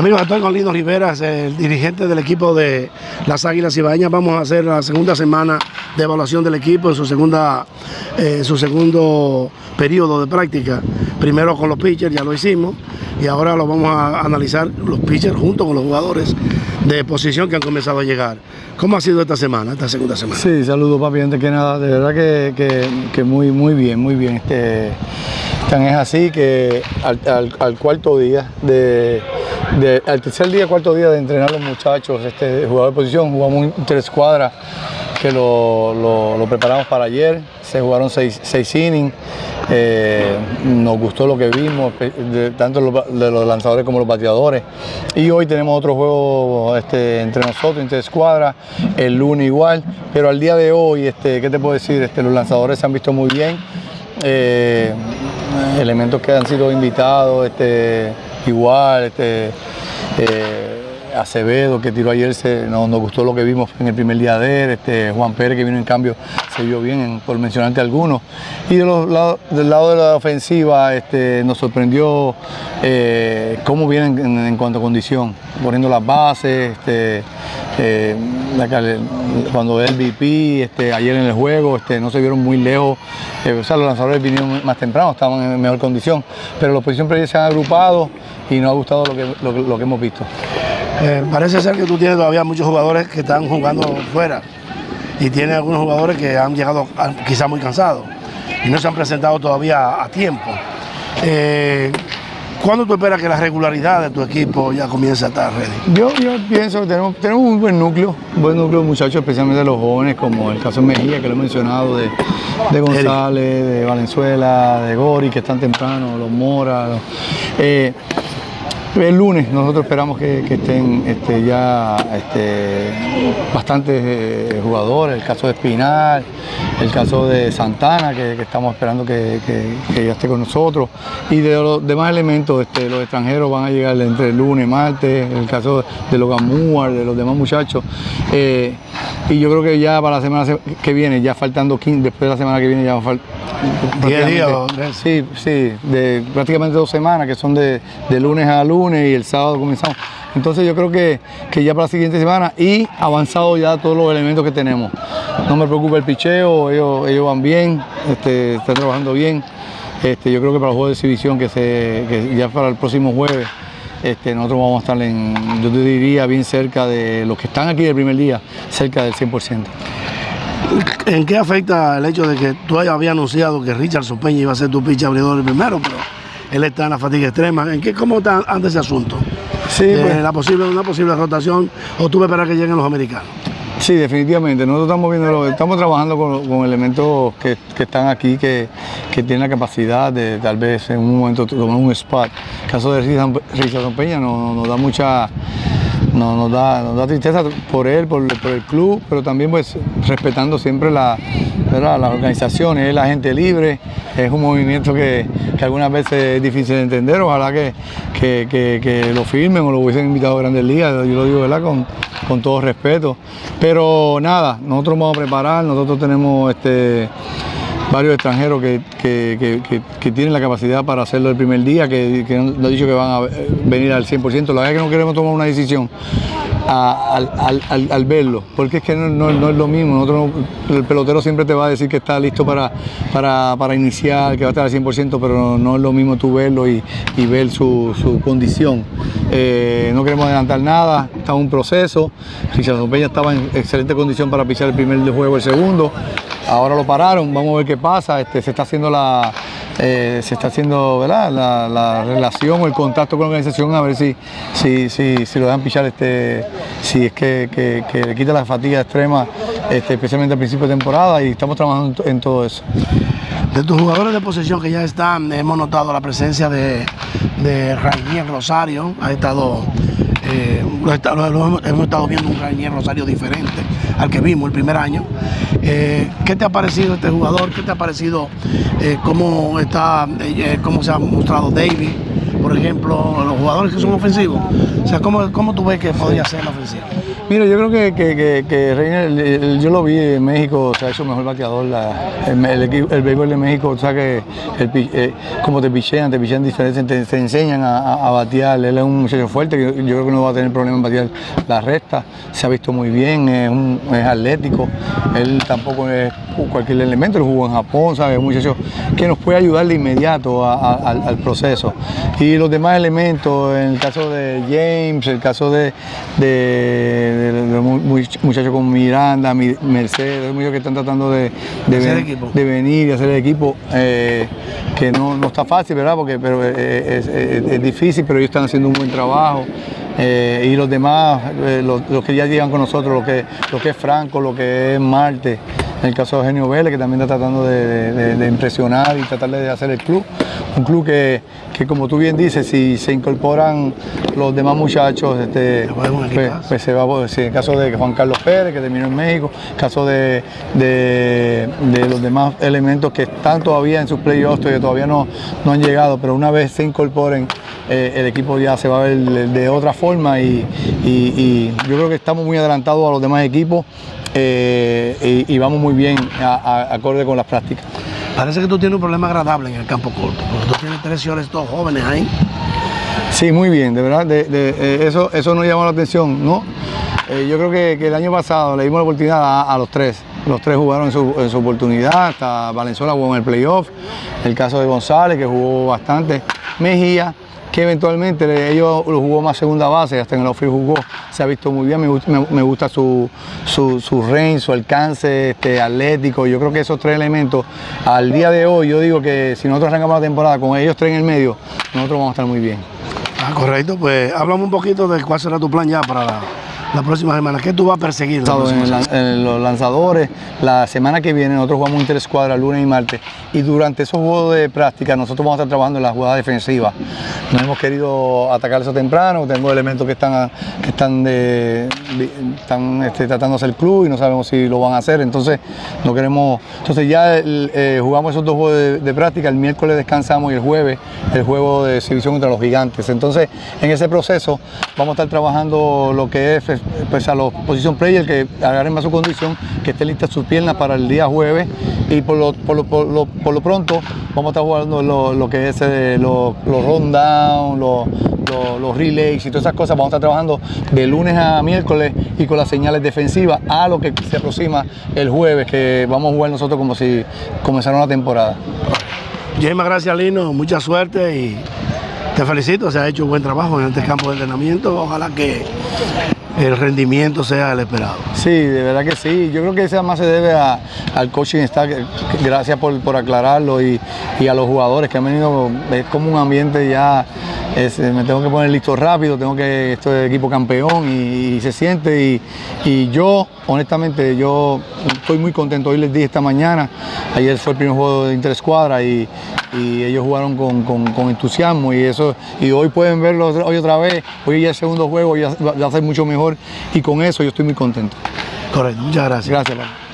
Amigos, estoy con Lino Riveras, el dirigente del equipo de las Águilas Ibaeñas. Vamos a hacer la segunda semana de evaluación del equipo en su, segunda, eh, su segundo periodo de práctica. Primero con los pitchers, ya lo hicimos, y ahora lo vamos a analizar los pitchers junto con los jugadores de posición que han comenzado a llegar. ¿Cómo ha sido esta semana, esta segunda semana? Sí, saludos papi, antes que nada, de verdad que, muy, muy bien, muy bien. Este, tan es así que al, cuarto día, de, al tercer día, cuarto día de entrenar a los muchachos, este jugador de posición, jugamos tres cuadras que lo, preparamos para ayer, se jugaron seis, seis innings, eh, nos gustó lo que vimos, tanto de los lanzadores como los bateadores. Y hoy tenemos otro juego este, entre nosotros, entre escuadras, el lunes igual. Pero al día de hoy, este, ¿qué te puedo decir? Este, los lanzadores se han visto muy bien. Eh, elementos que han sido invitados, este, igual, este, eh, Acevedo que tiró ayer, se, nos, gustó lo que vimos en el primer día de él, este, Juan Pérez que vino en cambio se vio bien, por mencionarte algunos. Y de los, del lado de la ofensiva este, nos sorprendió eh, cómo vienen en, cuanto a condición, poniendo las bases, este, eh, cuando el VP, este, ayer en el juego, este, no se vieron muy lejos, eh, o sea, los lanzadores vinieron más temprano, estaban en mejor condición, pero los posiciones se han agrupado y nos ha gustado lo que, lo que hemos visto. Eh, parece ser que tú tienes todavía muchos jugadores que están jugando fuera y tienes algunos jugadores que han llegado quizás muy cansados y no se han presentado todavía a tiempo. Eh, ¿Cuándo tú esperas que la regularidad de tu equipo ya comience a estar ready? Yo, pienso que tenemos, tenemos un buen núcleo, un buen núcleo de muchachos, especialmente de los jóvenes, como el caso de Mejía, que lo he mencionado, de, González, de Valenzuela, de Gori, que están temprano, los Mora. Eh, el lunes nosotros esperamos que, estén este, ya este, bastantes eh, jugadores, el caso de Espinal, el caso de Santana, que, estamos esperando que, ya esté con nosotros, y de los demás elementos, este, los extranjeros van a llegar entre el lunes, martes, el caso de Logan Moore, de los demás muchachos, eh, y yo creo que ya para la semana que viene, ya faltando 15, después de la semana que viene ya va a faltar 10 días. Sí, sí, de prácticamente dos semanas, que son de, lunes a lunes y el sábado comenzamos. Entonces yo creo que, ya para la siguiente semana y avanzado ya todos los elementos que tenemos. No me preocupa el picheo, ellos, van bien, este, están trabajando bien. Este, yo creo que para el juego de exhibición que, se, ya para el próximo jueves, este, nosotros vamos a estar en, yo te diría, bien cerca de los que están aquí el primer día, cerca del 100%. ¿En qué afecta el hecho de que tú habías anunciado que Richardson Peña iba a ser tu pitch abridor primero, pero él está en la fatiga extrema? ¿En qué, ¿Cómo está antes ese asunto? Sí, pues. la posible, una posible rotación o tú esperas que lleguen los americanos. Sí, definitivamente. Nosotros estamos viendo, estamos trabajando con, elementos que, están aquí, que, tienen la capacidad de tal vez en un momento tomar un spot. El caso de Richardson Peña nos da mucha no, nos, da, nos da tristeza por él, por, el club, pero también pues respetando siempre la, las organizaciones, es la gente libre, es un movimiento que, algunas veces es difícil de entender, ojalá que, que, lo firmen o lo hubiesen invitado a Grandes Ligas, yo lo digo ¿verdad? Con, con todo respeto. Pero nada, nosotros vamos a preparar, nosotros tenemos este varios extranjeros que, tienen la capacidad para hacerlo el primer día, que, han dicho que van a venir al 100%. La verdad es que no queremos tomar una decisión al, verlo, porque es que no, es lo mismo. el pelotero siempre te va a decir que está listo para, para, iniciar, que va a estar al 100%, pero no, es lo mismo tú verlo y, ver su, condición. Eh, no queremos adelantar nada, está un proceso. Richard Peña estaba en excelente condición para pisar el primer juego, el segundo. Ahora lo pararon, vamos a ver qué pasa. Este, se está haciendo la, eh, se está haciendo ¿verdad? La, relación o el contacto con la organización a ver si, si, si, si lo dejan pichar, este, si es que, le quita la fatiga extrema, este, especialmente al principio de temporada y estamos trabajando en, todo eso. De tus jugadores de posesión que ya están, hemos notado la presencia de, de Rosario, ha estado eh, hemos, estado viendo un Rainier Rosario diferente al que vimos el primer año. Eh, ¿Qué te ha parecido este jugador? ¿Qué te ha parecido eh, cómo, está, cómo se ha mostrado David? Por ejemplo, los jugadores que son ofensivos. O sea, ¿cómo, cómo tú ves que podría ser la ofensiva? Mira, yo creo que, que, el- yo lo vi en México, se ha hecho mejor bateador. El, el, béisbol de México, o sea que eh, como te pichean, te pichean diferentes, te, te enseñan a, batear. Él es un muchacho fuerte, yo creo que no va a tener problema en batear la recta. Se ha visto muy bien, es, un- es atlético. Él tampoco es cualquier elemento, él jugó en Japón, ¿sabes? Un muchacho que nos puede ayudar de inmediato a- a- al, al proceso. Y los demás elementos, en el caso de James, el caso de, de, de- de mu- mu- muchachos como Miranda, Mi- Mercedes, muchachos que están tratando de, ven- de venir y hacer el equipo, eh, que no, no está fácil, ¿verdad? Porque pero, eh, es, es- es difícil, pero ellos están haciendo un buen trabajo. Eh, y los demás, eh, los, los que ya llegan con nosotros, lo que, lo que es Franco, lo que es Marte, el caso de Eugenio Vélez, que también está tratando de, de- de impresionar y tratar de hacer el club. Un club que, que, como tú bien dices, si se incorporan los demás muchachos, este, pues, pues se va, sí, en el caso de Juan Carlos Pérez, que terminó en México, el caso de, de- de los demás elementos que están todavía en sus playoffs, que todavía no, no han llegado, pero una vez se incorporen, eh, el equipo ya se va a ver de otra forma y, y- y yo creo que estamos muy adelantados a los demás equipos eh, y, y vamos muy bien a- a- acorde con las prácticas. Parece que tú tienes un problema agradable en el campo corto, porque tú tienes tres señores todos jóvenes ahí. Sí, muy bien, de verdad, de- de- eh, eso, eso nos llamó la atención, ¿no? Eh, yo creo que, que el año pasado le dimos la oportunidad a, a los tres. Los tres jugaron en su, en su oportunidad, hasta Valenzuela jugó en el playoff, el caso de González, que jugó bastante, Mejía, que eventualmente ellos lo jugó más segunda base, hasta en el outfield jugó, se ha visto muy bien, me gusta, me, me gusta su, su, su range, su alcance este, atlético, yo creo que esos tres elementos, al día de hoy, yo digo que si nosotros arrancamos la temporada con ellos tres en el medio, nosotros vamos a estar muy bien. Ah, correcto, pues háblame un poquito de cuál será tu plan ya para la, próxima semana. ¿Qué tú vas a perseguir? la en, la- semana? en los lanzadores. La semana que viene nosotros jugamos interescuadra lunes y martes. Y durante esos juegos de práctica nosotros vamos a estar trabajando en la jugada defensiva. No hemos querido atacar eso temprano. Tengo elementos que están, que están, de, están este, tratando de hacer club y no sabemos si lo van a hacer. Entonces no queremos. Entonces ya el- eh, jugamos esos dos juegos de, de práctica. El miércoles descansamos y el jueves el juego de exhibición contra los gigantes. Entonces en ese proceso vamos a estar trabajando lo que es pues, a los position players que agarren más su condición, que estén listas sus piernas para el día jueves y por lo, por lo, por lo, por lo pronto vamos a estar jugando lo, lo que es eh, los, los rundown, los, los, los relays y todas esas cosas. Vamos a estar trabajando de lunes a miércoles y con las señales defensivas a lo que se aproxima el jueves, que vamos a jugar nosotros como si comenzara una temporada. Muchísimas gracias, Lino. Mucha suerte y te felicito. Se ha hecho un buen trabajo en este campo de entrenamiento. Ojalá que el rendimiento sea el esperado. Sí, de verdad que sí. Yo creo que eso más se debe a- al coaching staff. Gracias por, por aclararlo y, y a los jugadores que han venido. Es como un ambiente ya. me tengo que poner listo rápido, tengo que. Esto es equipo campeón y, y se siente. Y, y yo, honestamente, yo estoy muy contento. Hoy les dije esta mañana. Ayer fue el primer juego de interescuadra y, y ellos jugaron con, con- con entusiasmo y eso y hoy pueden verlo otra- hoy otra vez hoy ya el segundo juego ya va a ser mucho mejor y con eso yo estoy muy contento Correcto, muchas gracias. gracias.